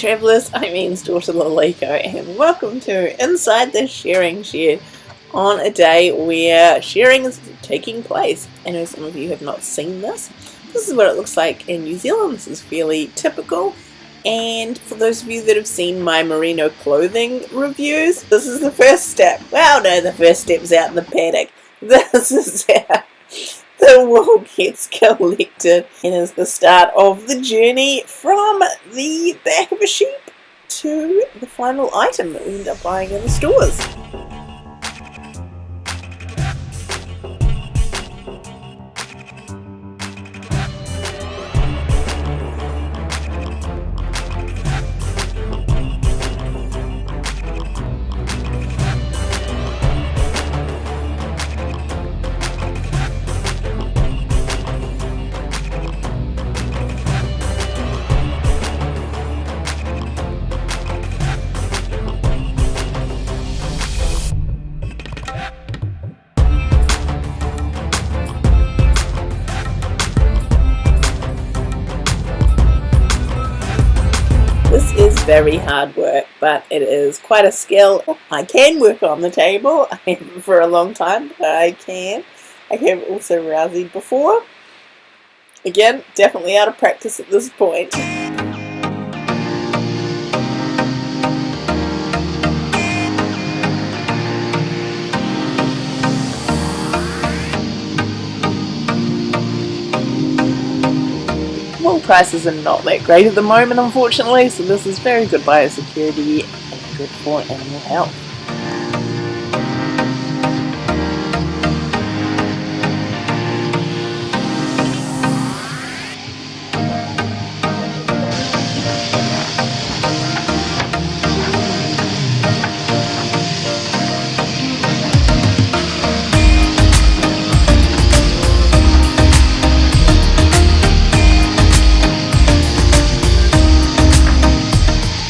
travellers, I'm Ian's daughter Laleko and welcome to Inside the Shearing Shed on a day where shearing is taking place. I know some of you have not seen this. This is what it looks like in New Zealand. This is fairly typical and for those of you that have seen my merino clothing reviews, this is the first step. Well no, the first step's out in the paddock. This is how the wool gets collected and is the start of the journey from the back of a sheep to the final item that we end up buying in the stores. Very hard work, but it is quite a skill. I can work on the table. For a long time, but I can. I have also rousey before. Again, definitely out of practice at this point. Wool prices are not that great at the moment unfortunately, so this is very good biosecurity and good for animal health.